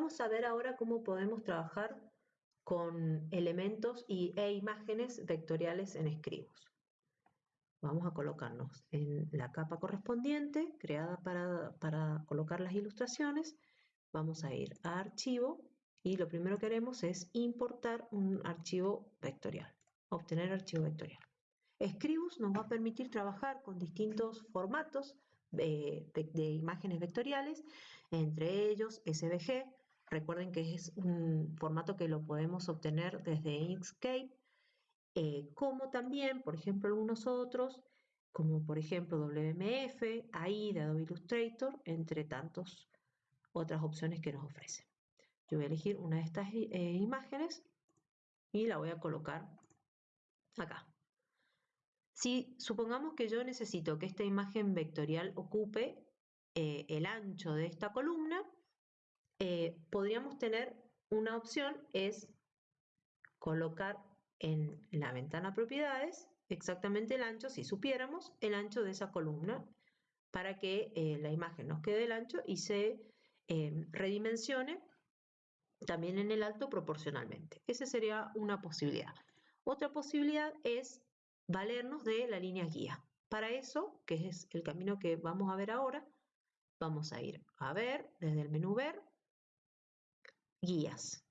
Vamos a ver ahora cómo podemos trabajar con elementos y, e imágenes vectoriales en Scribus. Vamos a colocarnos en la capa correspondiente, creada para, para colocar las ilustraciones. Vamos a ir a Archivo y lo primero que haremos es importar un archivo vectorial, obtener archivo vectorial. Scribus nos va a permitir trabajar con distintos formatos de, imágenes vectoriales, entre ellos SVG, recuerden que es un formato que lo podemos obtener desde Inkscape, eh, como también, por ejemplo, algunos otros, como por ejemplo WMF, AI de Adobe Illustrator, entre tantas otras opciones que nos ofrecen. Yo voy a elegir una de estas eh, imágenes y la voy a colocar acá. Si supongamos que yo necesito que esta imagen vectorial ocupe eh, el ancho de esta columna, eh, podríamos tener una opción, es colocar en la ventana propiedades exactamente el ancho, si supiéramos, el ancho de esa columna, para que la imagen nos quede el ancho y se redimensione también en el alto proporcionalmente. Esa sería una posibilidad. Otra posibilidad es valernos de la línea guía. Para eso, que es el camino que vamos a ver ahora, vamos a ir a ver, desde el menú ver, guías.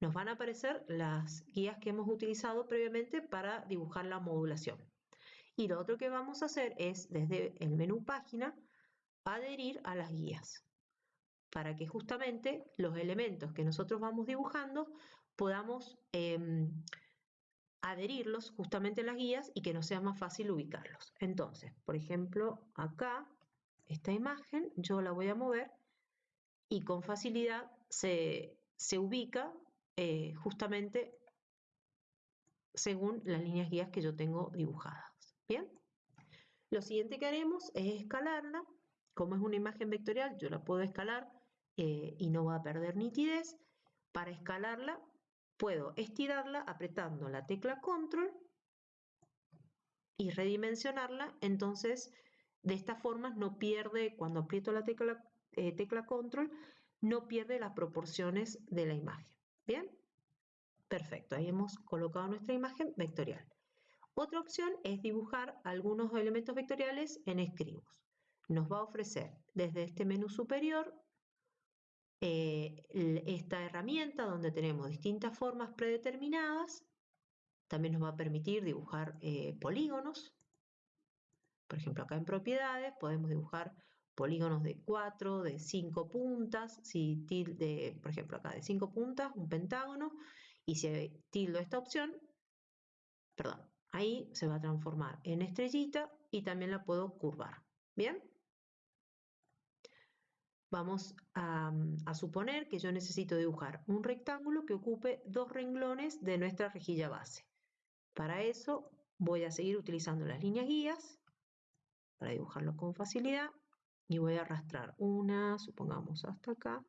Nos van a aparecer las guías que hemos utilizado previamente para dibujar la modulación. Y lo otro que vamos a hacer es, desde el menú página, adherir a las guías para que justamente los elementos que nosotros vamos dibujando podamos em, adherirlos justamente a las guías y que nos sea más fácil ubicarlos. Entonces, por ejemplo, acá, esta imagen, yo la voy a mover y con facilidad se, ubica eh, justamente según las líneas guías que yo tengo dibujadas. Bien, lo siguiente que haremos es escalarla. Como es una imagen vectorial, yo la puedo escalar eh, y no va a perder nitidez. Para escalarla puedo estirarla apretando la tecla control y redimensionarla, entonces de esta forma no pierde, cuando aprieto la tecla, eh, tecla control, no pierde las proporciones de la imagen. ¿Bien? Perfecto, ahí hemos colocado nuestra imagen vectorial. Otra opción es dibujar algunos elementos vectoriales en Scribus. Nos va a ofrecer desde este menú superior eh, esta herramienta donde tenemos distintas formas predeterminadas. También nos va a permitir dibujar eh, polígonos. Por ejemplo, acá en propiedades podemos dibujar polígonos de 4, de 5 puntas, si tilde, por ejemplo acá de 5 puntas, un pentágono, y si tildo esta opción, perdón, ahí se va a transformar en estrellita y también la puedo curvar. ¿Bien? Vamos mm, a, suponer que yo necesito dibujar un rectángulo que ocupe dos renglones de nuestra rejilla base. Para eso voy a seguir utilizando las líneas guías para dibujarlo con facilidad y voy a arrastrar una, supongamos hasta acá.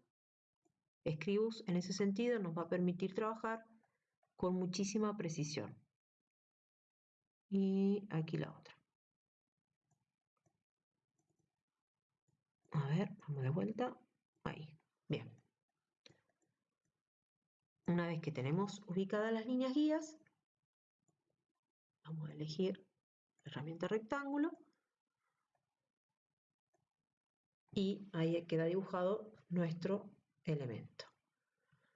Scribus en ese sentido nos va a permitir trabajar con muchísima precisión. Y aquí la otra. A ver, vamos de vuelta. Ahí, bien. Una vez que tenemos ubicadas las líneas guías, vamos a elegir herramienta rectángulo y ahí queda dibujado nuestro elemento.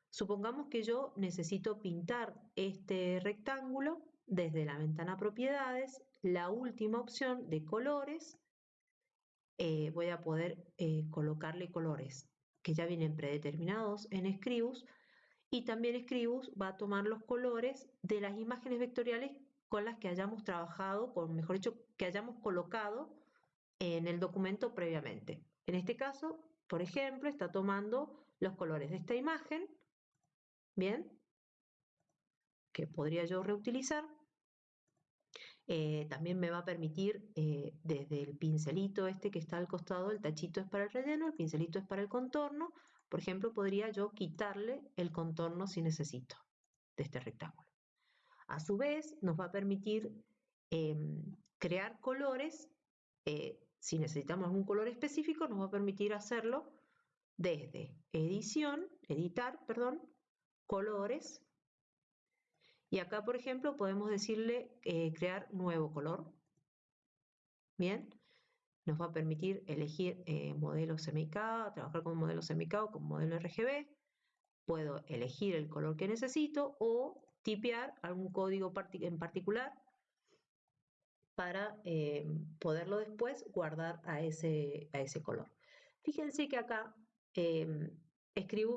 Supongamos que yo necesito pintar este rectángulo desde la ventana propiedades, la última opción de colores eh, voy a poder eh, colocarle colores que ya vienen predeterminados en Scribus y también Scribus va a tomar los colores de las imágenes vectoriales con las que hayamos trabajado, con mejor dicho, que hayamos colocado en el documento previamente. En este caso, por ejemplo, está tomando los colores de esta imagen, bien, que podría yo reutilizar, eh, también me va a permitir eh, desde el pincelito este que está al costado, el tachito es para el relleno, el pincelito es para el contorno. Por ejemplo, podría yo quitarle el contorno si necesito de este rectángulo. A su vez, nos va a permitir em, crear colores. Eh, si necesitamos algún color específico, nos va a permitir hacerlo desde edición, editar, perdón, colores. Y acá, por ejemplo, podemos decirle eh, crear nuevo color. Bien, nos va a permitir elegir eh, modelo CMYK, trabajar con modelo CMYK o con modelo RGB. Puedo elegir el color que necesito o tipear algún código en particular para eh, poderlo después guardar a ese, a ese color. Fíjense que acá eh,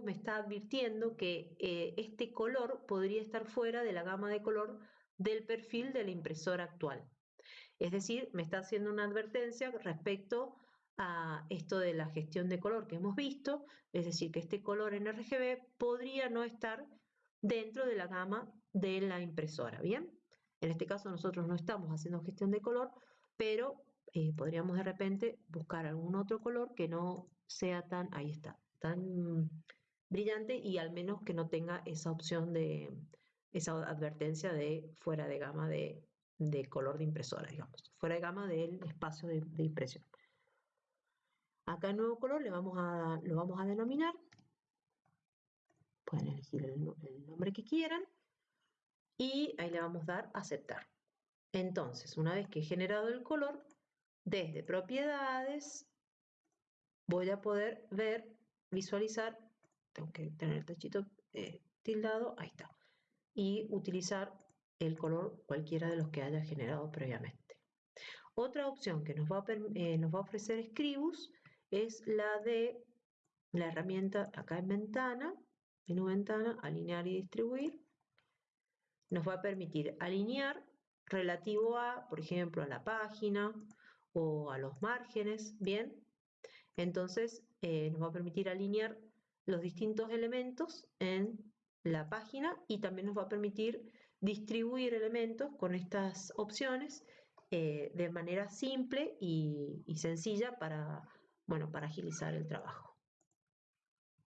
me está advirtiendo que eh, este color podría estar fuera de la gama de color del perfil de la impresora actual. Es decir, me está haciendo una advertencia respecto a esto de la gestión de color que hemos visto, es decir, que este color en RGB podría no estar dentro de la gama de la impresora, ¿bien? En este caso nosotros no estamos haciendo gestión de color, pero eh, podríamos de repente buscar algún otro color que no sea tan, ahí está, tan brillante y al menos que no tenga esa opción de, esa advertencia de fuera de gama de, color de impresora, digamos, fuera de gama del espacio de, impresión. Acá el nuevo color lo vamos a denominar. Pueden elegir el nombre que quieran y ahí le vamos a dar aceptar. Entonces, una vez que he generado el color, desde propiedades voy a poder ver, visualizar, tengo que tener el tachito eh, tildado, ahí está, y utilizar el color cualquiera de los que haya generado previamente. Otra opción que nos va a, eh, nos va a ofrecer Scribus es la de la herramienta acá en ventana, menú ventana, alinear y distribuir, nos va a permitir alinear relativo a, por ejemplo, a la página o a los márgenes, ¿bien? Entonces, eh, nos va a permitir alinear los distintos elementos en la página y también nos va a permitir distribuir elementos con estas opciones eh, de manera simple y, y sencilla para, bueno, para agilizar el trabajo.